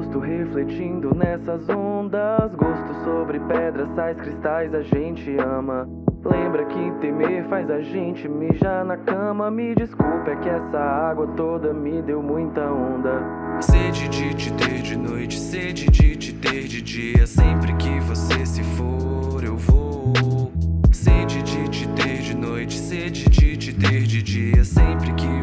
rosto refletindo nessas ondas. Gosto sobre pedras, sais, cristais, a gente ama. Lembra que temer faz a gente mijar na cama. Me desculpa, é que essa água toda me deu muita onda. Sede de te ter de noite, sede de te ter de dia. Sempre que você se for, eu vou. Sede de te ter de noite, sede de te ter de dia. Sempre que